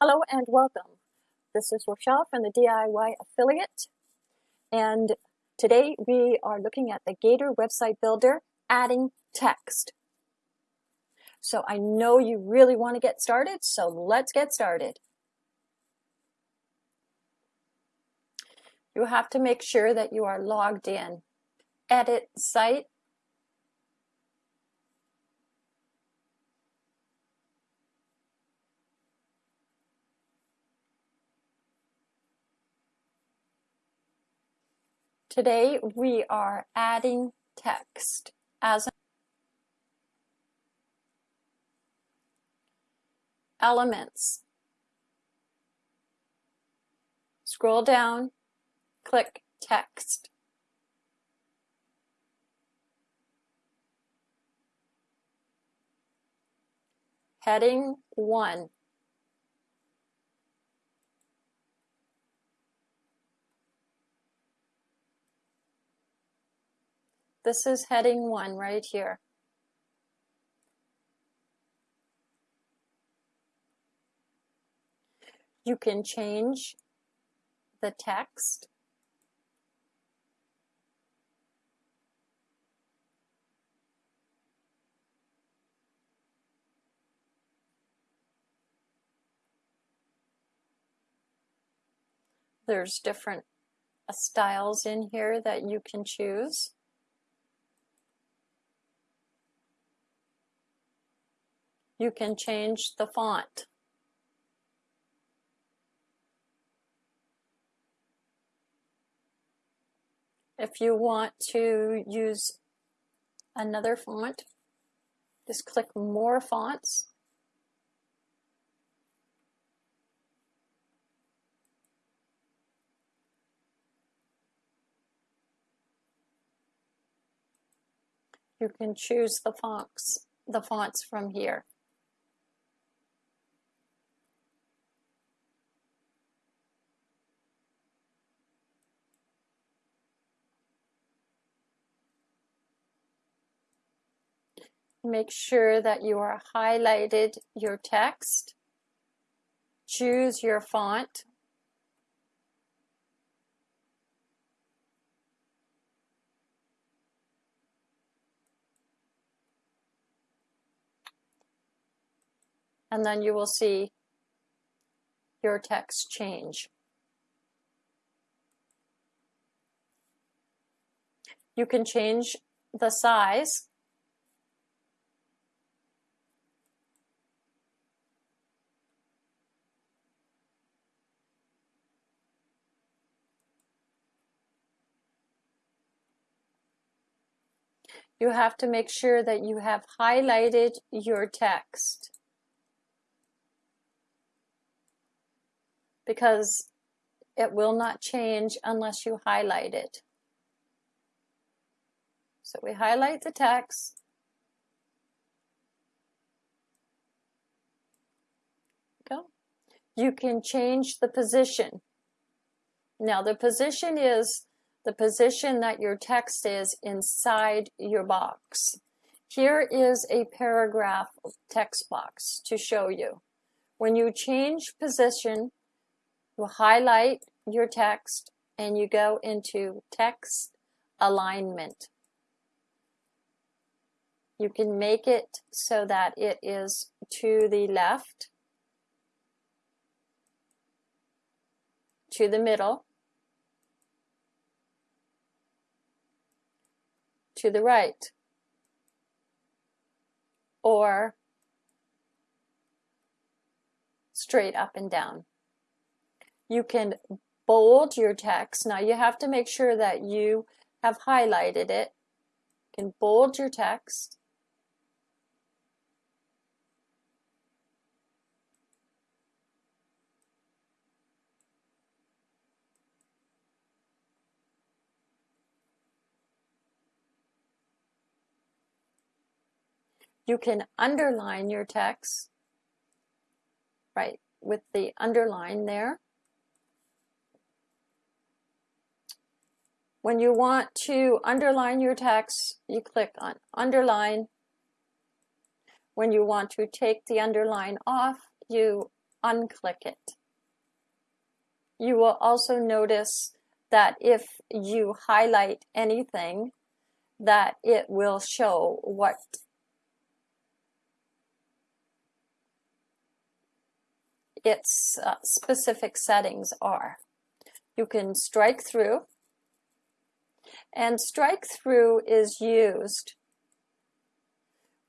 Hello and welcome. This is Rochelle from the DIY Affiliate. And today we are looking at the Gator website builder, adding text. So I know you really want to get started, so let's get started. You have to make sure that you are logged in. Edit site Today we are adding text as elements. Scroll down, click text. Heading 1. This is heading one right here. You can change the text. There's different styles in here that you can choose. you can change the font. If you want to use another font, just click More Fonts. You can choose the fonts, the fonts from here. Make sure that you are highlighted your text. Choose your font. And then you will see your text change. You can change the size you have to make sure that you have highlighted your text. Because it will not change unless you highlight it. So we highlight the text. Go. You can change the position. Now the position is the position that your text is inside your box. Here is a paragraph text box to show you. When you change position, you highlight your text and you go into text alignment. You can make it so that it is to the left, to the middle, to the right or straight up and down. You can bold your text. Now you have to make sure that you have highlighted it. You can bold your text. You can underline your text, right, with the underline there. When you want to underline your text, you click on underline. When you want to take the underline off, you unclick it. You will also notice that if you highlight anything, that it will show what its uh, specific settings are. You can strike through and strike through is used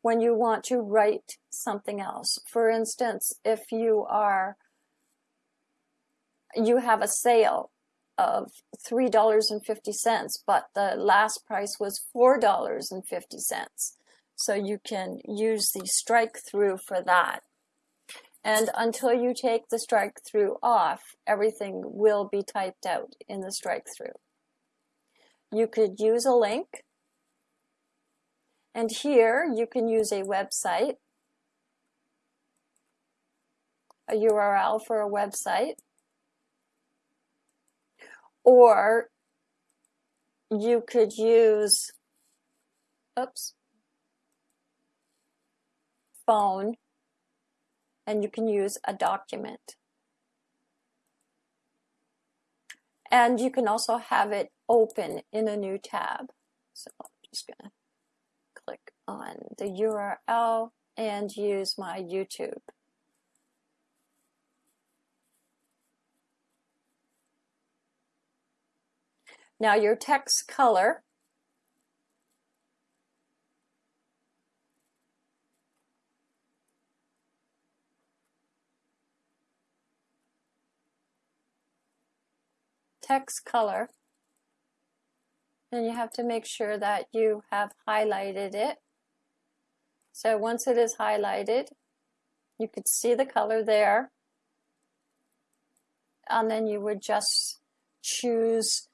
when you want to write something else. For instance, if you are, you have a sale of $3.50, but the last price was $4.50. So you can use the strike through for that. And until you take the strike through off, everything will be typed out in the strike through you could use a link. And here you can use a website, a URL for a website, or you could use, oops, phone, and you can use a document. And you can also have it open in a new tab. So I'm just going to click on the URL and use my YouTube. Now your text color text color and you have to make sure that you have highlighted it. So once it is highlighted, you could see the color there. And then you would just choose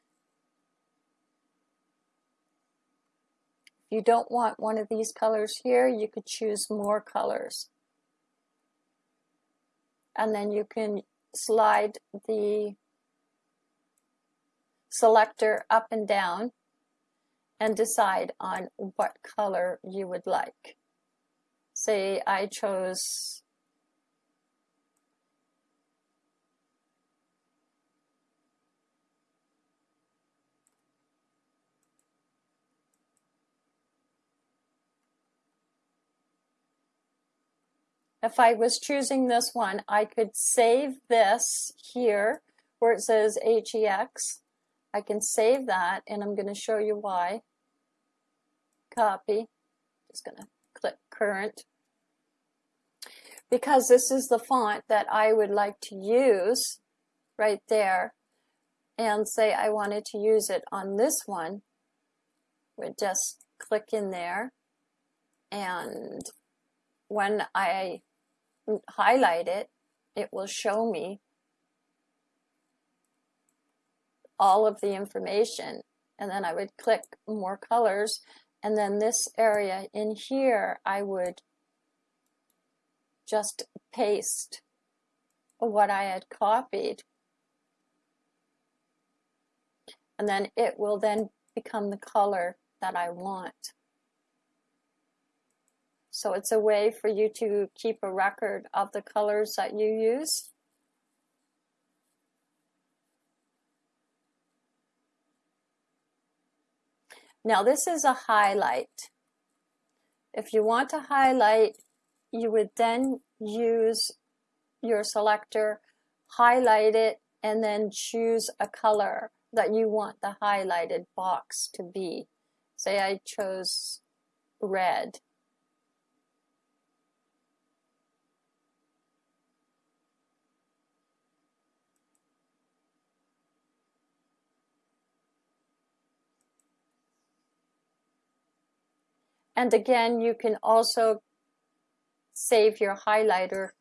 If you don't want one of these colors here, you could choose more colors. And then you can slide the selector up and down and decide on what color you would like. Say I chose If I was choosing this one, I could save this here where it says HEX. I can save that and I'm going to show you why copy. Just going to click current. Because this is the font that I would like to use right there and say I wanted to use it on this one, would just click in there and when I highlight it, it will show me all of the information and then I would click more colors and then this area in here, I would just paste what I had copied. And then it will then become the color that I want. So it's a way for you to keep a record of the colors that you use. Now this is a highlight. If you want to highlight, you would then use your selector, highlight it, and then choose a color that you want the highlighted box to be. Say I chose red. And again, you can also save your highlighter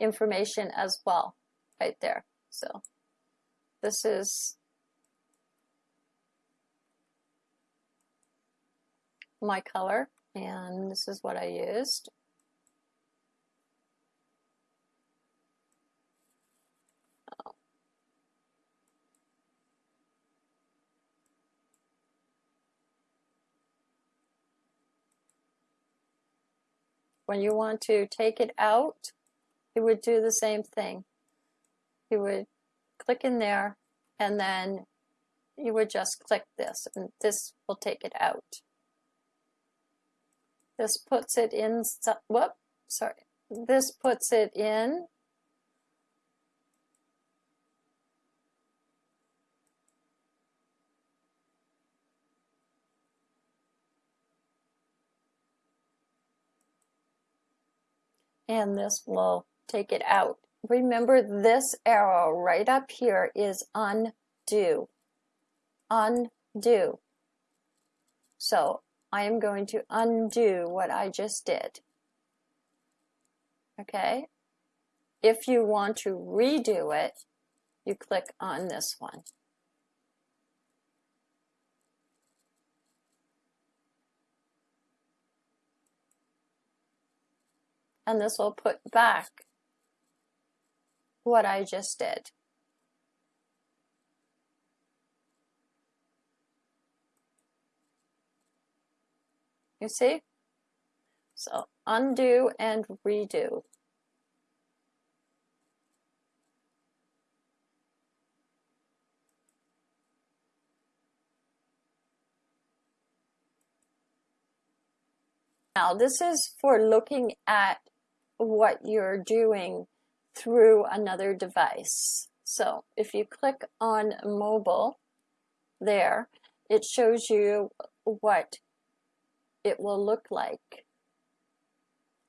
information as well, right there. So this is my color. and this is what I used. When you want to take it out, you would do the same thing. You would click in there and then you would just click this and this will take it out. This puts it in, whoop, sorry. This puts it in and this will take it out. Remember this arrow right up here is undo, undo. So I am going to undo what I just did. Okay. If you want to redo it, you click on this one. And this will put back what I just did. You see? So undo and redo. Now this is for looking at what you're doing through another device. So if you click on mobile there, it shows you what it will look like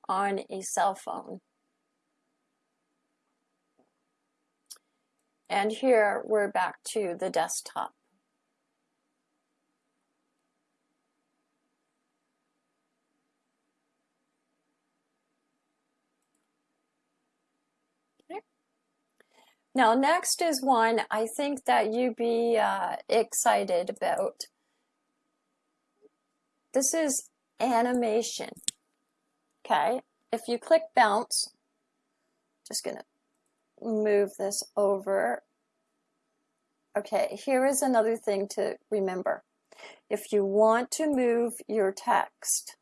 on a cell phone. And here we're back to the desktop. Now, next is one I think that you'd be uh, excited about. This is animation. Okay, if you click bounce, just gonna move this over. Okay, here is another thing to remember. If you want to move your text,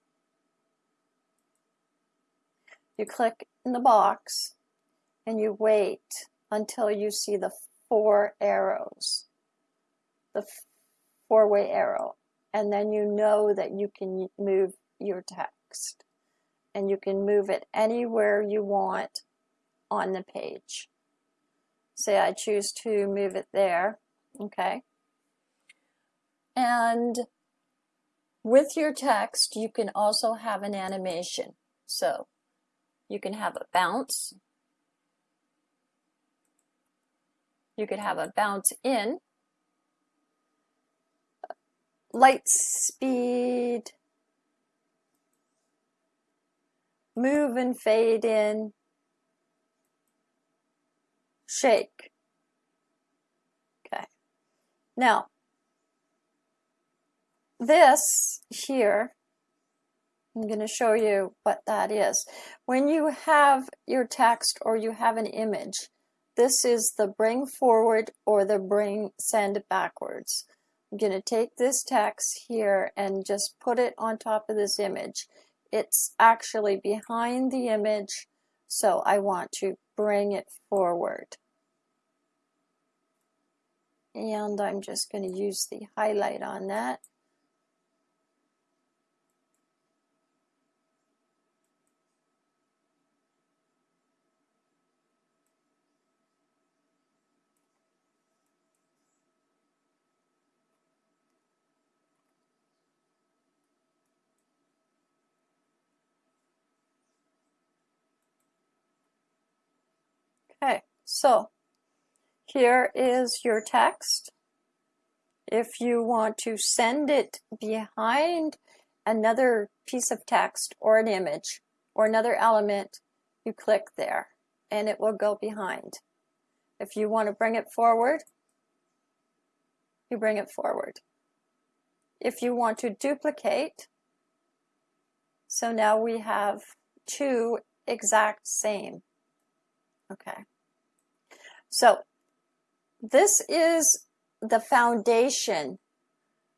you click in the box and you wait until you see the four arrows, the four-way arrow, and then you know that you can move your text and you can move it anywhere you want on the page. Say I choose to move it there, okay? And with your text, you can also have an animation. So you can have a bounce, You could have a bounce in, light speed, move and fade in, shake. Okay. Now, this here, I'm going to show you what that is. When you have your text or you have an image, this is the bring forward or the bring send backwards. I'm going to take this text here and just put it on top of this image. It's actually behind the image, so I want to bring it forward. And I'm just going to use the highlight on that. Okay, so here is your text. If you want to send it behind another piece of text or an image or another element, you click there and it will go behind. If you want to bring it forward, you bring it forward. If you want to duplicate, So now we have two exact same. Okay. So this is the foundation,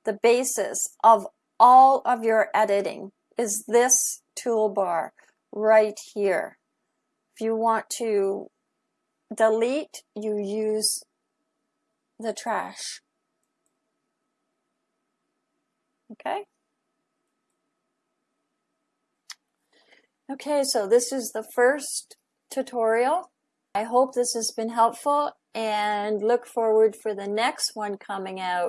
the basis of all of your editing is this toolbar right here. If you want to delete, you use the trash. Okay? Okay, so this is the first tutorial. I hope this has been helpful and look forward for the next one coming out.